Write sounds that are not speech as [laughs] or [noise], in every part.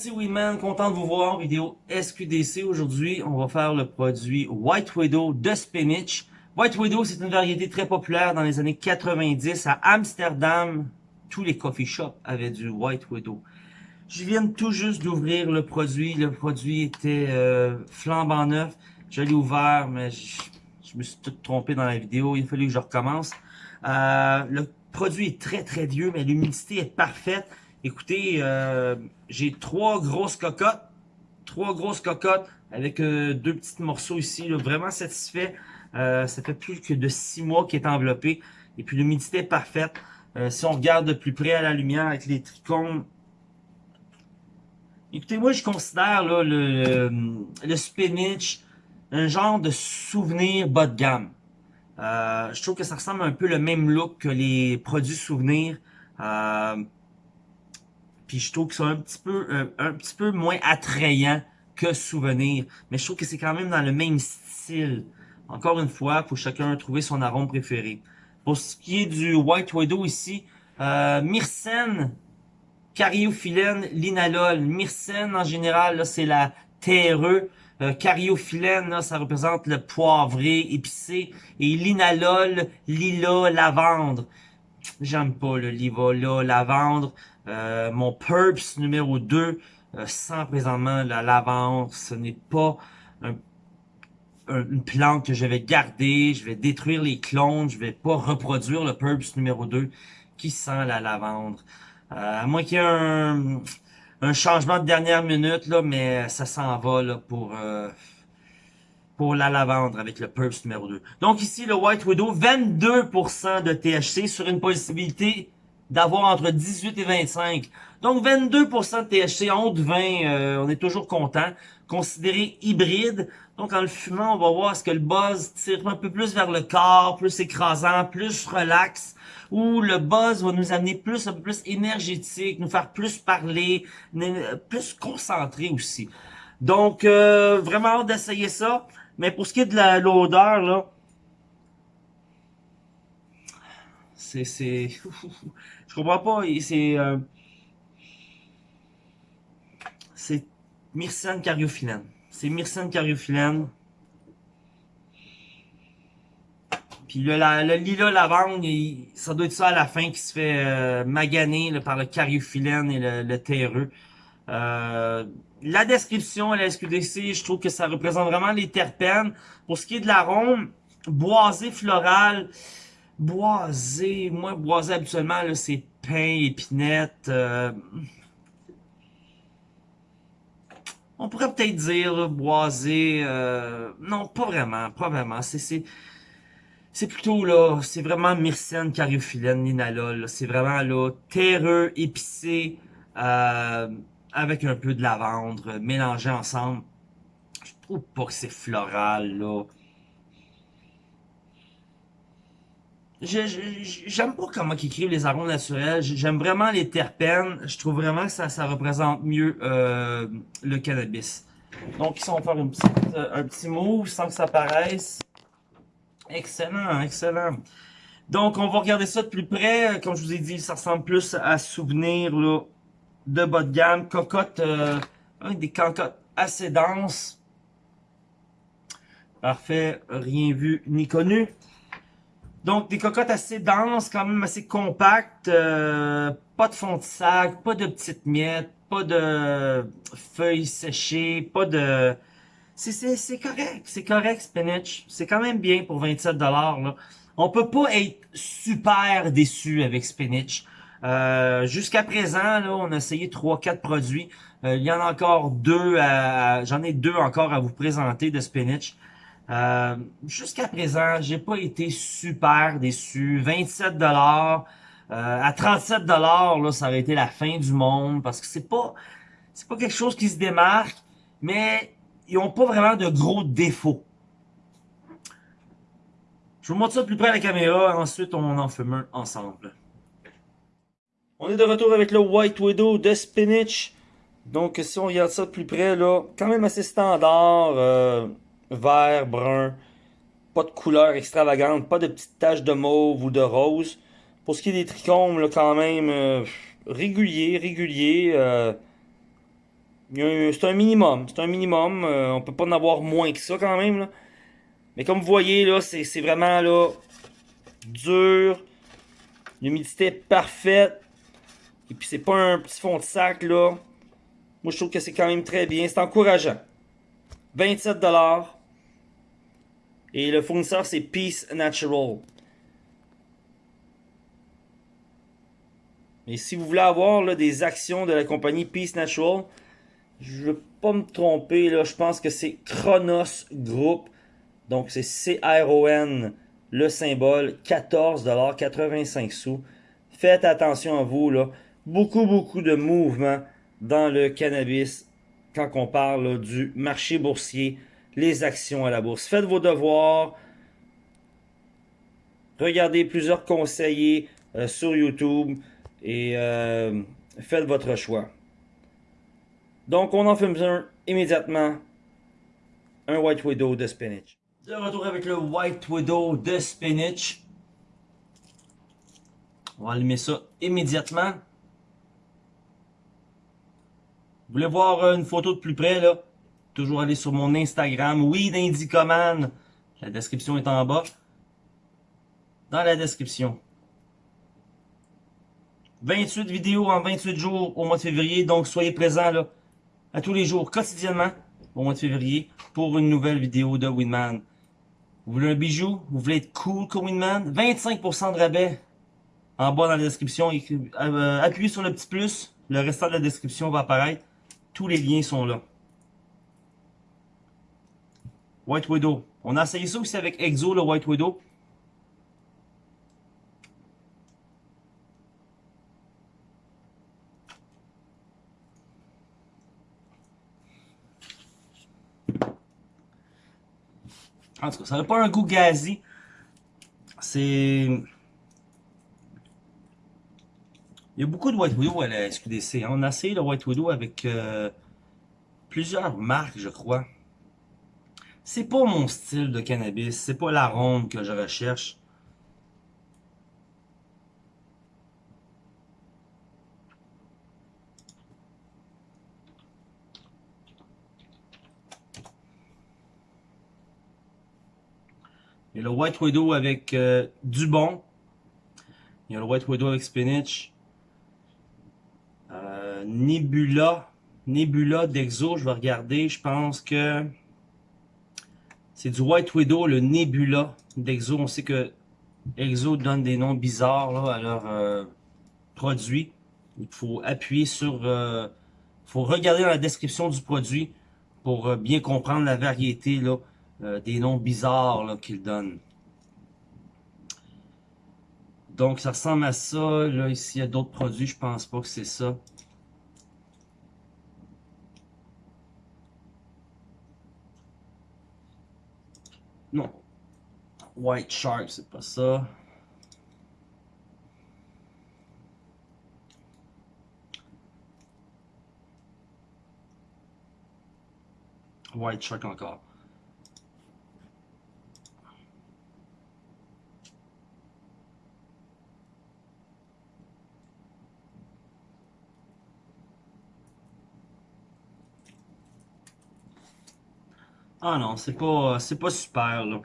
c'est Winman, content de vous voir vidéo SQDC. Aujourd'hui, on va faire le produit White Widow de Spinach. White Widow, c'est une variété très populaire dans les années 90 à Amsterdam. Tous les coffee shops avaient du White Widow. Je viens tout juste d'ouvrir le produit. Le produit était euh, flambant neuf. Je l'ai ouvert, mais je, me suis tout trompé dans la vidéo. Il a fallu que je recommence. Euh, le produit est très très vieux, mais l'humidité est parfaite. Écoutez, euh, j'ai trois grosses cocottes. Trois grosses cocottes avec euh, deux petits morceaux ici. vraiment satisfait. Euh, ça fait plus que de six mois qu'il est enveloppé. Et puis l'humidité est parfaite. si on regarde de plus près à la lumière avec les trichomes. Écoutez, moi je considère là, le, le spinach un genre de souvenir bas de gamme. je trouve que ça ressemble un peu le même look que les produits souvenirs. Euh, puis je trouve que c'est un petit peu euh, un petit peu moins attrayant que Souvenir. Mais je trouve que c'est quand même dans le même style. Encore une fois, faut chacun trouver son arôme préféré. Pour ce qui est du White Widow ici, euh, Myrcène, Cariophyllène, Linalol. Myrcène, en général, c'est la terreux. Euh, Cariophyllène, ça représente le poivré, épicé. Et Linalol, lila, lavande. J'aime pas le livola, lavande. Euh, mon Purps numéro 2 euh, présentement la lavande. Ce n'est pas une plante que je vais garder. Je vais détruire les clones. Je vais pas reproduire le Purps numéro 2 qui sent la lavande. Euh, à moins qu'il y ait un, changement de dernière minute, là, mais ça s'en va là, pour... Euh, pour la lavande avec le Purps numéro 2. Donc ici, le White Widow, 22% de THC sur une possibilité d'avoir entre 18 et 25. Donc 22% de THC, en haut de 20, euh, on est toujours content. Considéré hybride, donc en le fumant, on va voir ce que le buzz tire un peu plus vers le corps, plus écrasant, plus relax, ou le buzz va nous amener plus, un peu plus énergétique, nous faire plus parler, plus concentré aussi. Donc, euh, vraiment hâte d'essayer ça. Mais pour ce qui est de l'odeur, là, c'est... [laughs] Je comprends pas, c'est... Euh, c'est Myrcène cariophyllène. C'est Myrcène cariophyllène. Puis le, le lilas lavande, ça doit être ça à la fin qui se fait euh, maganer par le cariophyllène et le, le terreux. Euh, la description à la SQDC, je trouve que ça représente vraiment les terpènes. Pour ce qui est de l'arôme, boisé floral, boisé, moi boisé habituellement c'est pain, épinette. Euh, on pourrait peut-être dire boisé, euh, non pas vraiment, pas vraiment. C'est c'est plutôt là, c'est vraiment myrcène, cariophyllène, linalol. C'est vraiment là terreux, épicé. Euh, avec un peu de lavande, mélangé ensemble. Je trouve pas que c'est floral, là. J'aime pas comment ils écrivent les arômes naturels. J'aime vraiment les terpènes. Je trouve vraiment que ça, ça représente mieux euh, le cannabis. Donc on va faire une petite, euh, un petit move sans que ça paraisse. Excellent, excellent. Donc, on va regarder ça de plus près. Comme je vous ai dit, ça ressemble plus à souvenir là, de bas de gamme, cocotte, euh, des cocottes assez denses. Parfait, rien vu ni connu. Donc, des cocottes assez denses, quand même assez compactes, euh, pas de fond de sac, pas de petites miettes, pas de feuilles séchées, pas de... C'est correct, c'est correct, spinach. C'est quand même bien pour 27$. Là. On peut pas être super déçu avec spinach. Euh, jusqu'à présent, là, on a essayé 3-4 produits. Euh, il y en a encore deux, j'en ai deux encore à vous présenter de spinach. Euh, jusqu'à présent, j'ai pas été super déçu. 27 dollars à 37 dollars, là, ça aurait été la fin du monde parce que c'est pas, c'est pas quelque chose qui se démarque, mais ils ont pas vraiment de gros défauts. Je vous montre ça de plus près à la caméra, ensuite on en fume un ensemble. On est de retour avec le White Widow de Spinach. Donc si on regarde ça de plus près, là, quand même assez standard, euh, vert, brun, pas de couleur extravagante, pas de petites taches de mauve ou de rose. Pour ce qui est des trichomes, quand même, euh, régulier, régulier. Euh, C'est un minimum. C'est un minimum. Euh, on peut pas en avoir moins que ça quand même. Mais comme vous voyez, là, c'est vraiment là dur. L'humidité parfaite. Et puis c'est pas un petit fond de sac là. Moi je trouve que c'est quand même très bien. C'est encourageant. 27$. Et le fournisseur c'est Peace Natural. Et si vous voulez avoir des actions de la compagnie Peace Natural, je ne veux pas me tromper, là, je pense que c'est Chronos Group. Donc c'est C-R-O-N, le symbole, 14,85 sous. Faites attention à vous, là. Beaucoup, beaucoup de mouvements dans le cannabis quand on parle du marché boursier, les actions à la bourse. Faites vos devoirs. Regardez plusieurs conseillers euh, sur YouTube et euh, faites votre choix. Donc, on en fait un immédiatement. Un White Widow de spinach. De retour avec le White Widow de spinach. On va allumer ça immédiatement. Vous voulez voir une photo de plus près, là? Toujours aller sur mon Instagram, oui, d'Indicoman. La description est en bas. Dans la description. 28 vidéos en 28 jours au mois de février. Donc, soyez présents là, à tous les jours, quotidiennement, au mois de février, pour une nouvelle vidéo de Winman. Vous voulez un bijou? Vous voulez être cool comme Winman? 25% de rabais en bas dans la description. Euh, appuyez sur le petit plus. Le restant de la description va apparaître. Tous les liens sont là. White Widow. On a essayé ça aussi avec Exo, le White Widow. En tout cas, ça n'a pas un goût gazi. C'est... Il y a beaucoup de White Widow à la SQDC. Hein. On a essayé le White Widow avec euh, plusieurs marques, je crois. C'est pas mon style de cannabis. C'est pas l'arôme que je recherche. Il y a le White Widow avec euh, du bon. Il y a le White Widow avec spinach. Euh, Nebula. Nebula d'Exo, je vais regarder. Je pense que c'est du White Widow, le Nebula d'Exo. On sait que Exo donne des noms bizarres à leurs euh, produits. Il faut appuyer sur... Il faut regarder dans la description du produit pour bien comprendre la variété euh, des noms bizarres qu'ils donnent. Donc ça ressemble à ça. Là, ici, il y a d'autres produits, je pense pas que c'est ça. Non. White Shark, c'est pas ça. White Shark encore. Ah non, c'est pas, c'est pas super, là.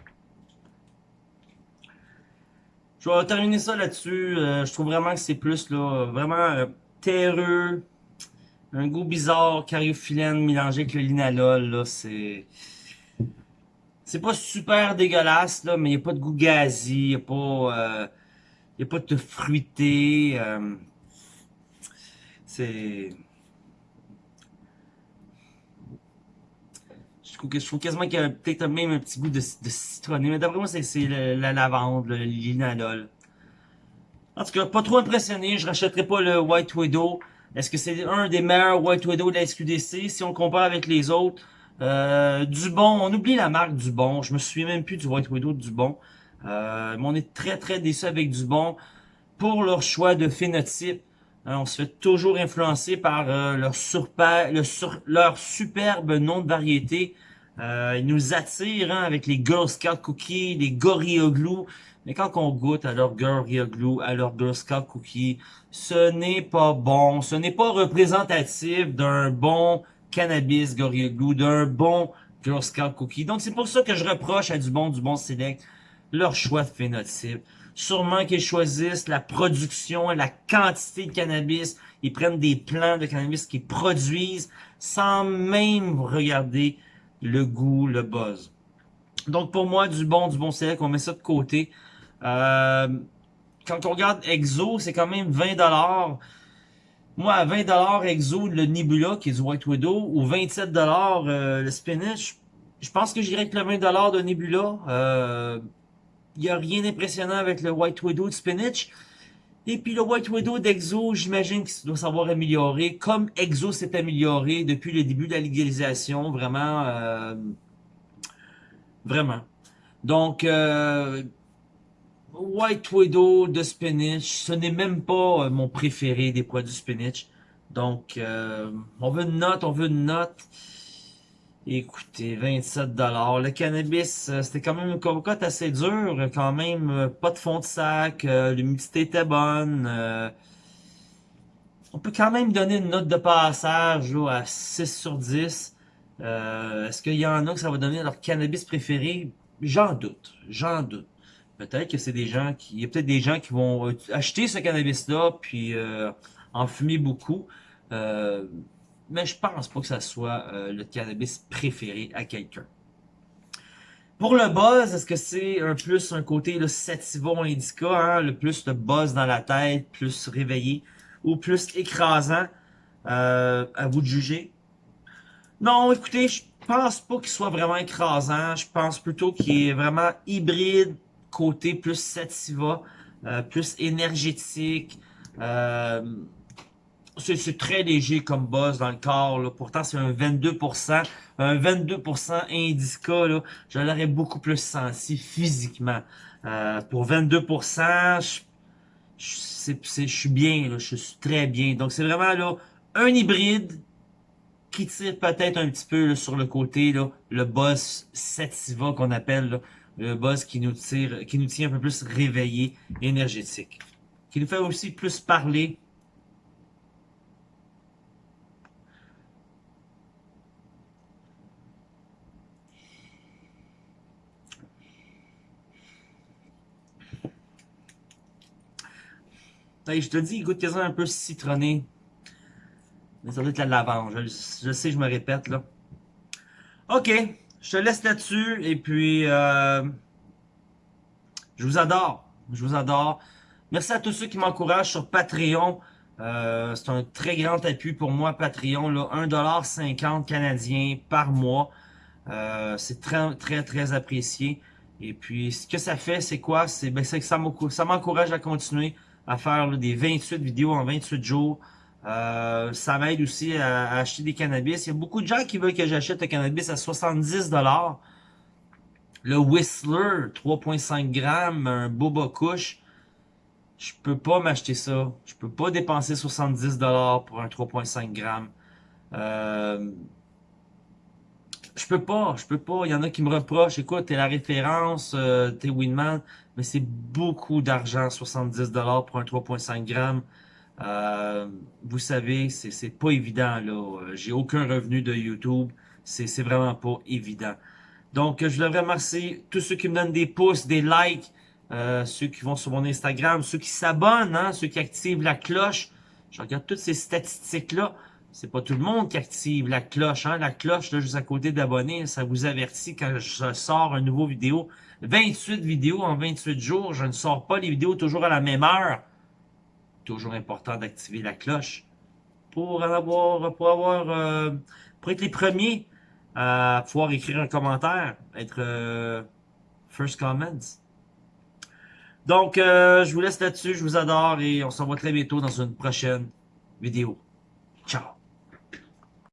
Je vais terminer ça là-dessus. Euh, je trouve vraiment que c'est plus, là, vraiment euh, terreux. Un goût bizarre, cariophyllène mélangé avec le linalol, là, c'est... C'est pas super dégueulasse, là, mais il n'y a pas de goût gazi, il n'y a pas... Euh, a pas de fruité. c'est... je trouve quasiment qu'il y a peut-être même un petit goût de, citronné. Mais d'après moi, c'est la lavande, linalol. En tout cas, pas trop impressionné. Je rachèterai pas le White Widow. Est-ce que c'est un des meilleurs White Widow de la SQDC si on compare avec les autres? Euh, Dubon, on oublie la marque Dubon. Je me souviens même plus du White Widow de Dubon. Euh, mais on est très très déçu avec Dubon pour leur choix de phénotype. Euh, on se fait toujours influencer par euh, leur, leur superbe nom de variété. Euh, ils nous attirent hein, avec les Girl Scout Cookies, les Gorilla Glue. Mais quand on goûte à leur Gorilla Glue, à leur Girl Scout Cookies, ce n'est pas bon. Ce n'est pas représentatif d'un bon cannabis, Gorilla Glue, d'un bon Girl Scout Cookie. Donc c'est pour ça que je reproche à du bon, du bon Select leur choix de phénotype. Sûrement qu'ils choisissent la production la quantité de cannabis. Ils prennent des plants de cannabis qu'ils produisent sans même regarder le goût, le buzz. Donc pour moi, du bon, du bon select, on met ça de côté. Euh, quand on regarde Exo, c'est quand même 20$. Moi, à 20$ Exo, le Nebula, qui est du White Widow, ou 27$ euh, le Spinach, je pense que j'irai avec le 20$ de Nebula. Euh, il n'y a rien d'impressionnant avec le White Widow de Spinach. Et puis le White Widow d'Exo, j'imagine qu'il doit savoir améliorer, comme Exo s'est amélioré depuis le début de la légalisation, vraiment, euh, vraiment. Donc, euh, White Widow de Spinach, ce n'est même pas euh, mon préféré des produits Spinach. Donc, on veut une note, on veut une note. Écoutez, 27 dollars. Le cannabis, euh, c'était quand même une cocotte assez dure, quand même. Euh, pas de fond de sac, euh, l'humidité était bonne. on peut quand même donner une note de passage à 6 sur 10. Est-ce qu'il y en a que ça va donner leur cannabis préféré? J'en doute, j'en doute. Peut-être que c'est des gens qui... Il y a peut-être des gens qui vont acheter ce cannabis-là, puis en fumer beaucoup mais je pense pas que ça soit euh, le cannabis préféré à quelqu'un. Pour le buzz, est-ce que c'est un plus un côté le sativa indica, hein, le plus de buzz dans la tête, plus réveillé, ou plus écrasant? Euh, à vous de juger? Non, écoutez, je pense pas qu'il soit vraiment écrasant. Je pense plutôt qu'il est vraiment hybride, côté plus sativa, euh, plus énergétique. C'est très léger comme buzz dans le corps. Là. Pourtant, c'est un 22%. Un 22% indica, là, je l'aurais beaucoup plus senti physiquement. Euh, pour 22%, je, je, suis bien, là, je suis très bien. Donc, c'est vraiment là un hybride qui tire peut-être un petit peu sur le côté, là, le buzz sativa qu'on appelle, le buzz qui nous tire, qui nous tient un peu plus réveillé, énergétique. Qui nous fait aussi plus parler je te dis, il goûte quasiment un peu citronné. Mais ça doit être la lavande. Je, sais, je me répète, là. OK. Je te laisse là-dessus. Et puis, euh, je vous adore. Je vous adore. Merci à tous ceux qui m'encouragent sur Patreon. Euh, c'est un très grand appui pour moi, Patreon. Là, 1,50$ canadien par mois. Euh, c'est très, très, très apprécié. Et puis, ce que ça fait, c'est quoi? C'est ben, que ça m'encourage à continuer à faire des 28 vidéos en 28 jours. Euh, ça m'aide aussi à, acheter des cannabis. Il y a beaucoup de gens qui veulent que j'achète le cannabis à 70$. Le Whistler, 3.5 grammes, un Boba Kush. Je peux pas m'acheter ça. Je peux pas dépenser 70$ pour un 3.5 grammes. Euh, je peux pas, je peux pas. Il y en a qui me reprochent, écoute, t'es la référence, euh, t'es Winman, mais c'est beaucoup d'argent, 70$ pour un 3.5 grammes. Euh, vous savez, c'est pas évident, là. J'ai aucun revenu de YouTube. C'est vraiment pas évident. Donc, je voudrais remercier tous ceux qui me donnent des pouces, des likes, euh, ceux qui vont sur mon Instagram, ceux qui s'abonnent, hein, ceux qui activent la cloche. Je regarde toutes ces statistiques-là c'est pas tout le monde qui active la cloche. Hein? La cloche, là, juste à côté d'abonner, ça vous avertit quand je sors une nouvelle vidéo. 28 vidéos en 28 jours, je ne sors pas les vidéos toujours à la même heure. Toujours important d'activer la cloche pour avoir, pour avoir, euh, pour être les premiers à pouvoir écrire un commentaire, être euh, first comments. Donc, euh, je vous laisse là-dessus, je vous adore et on se revoit très bientôt dans une prochaine vidéo. Ciao!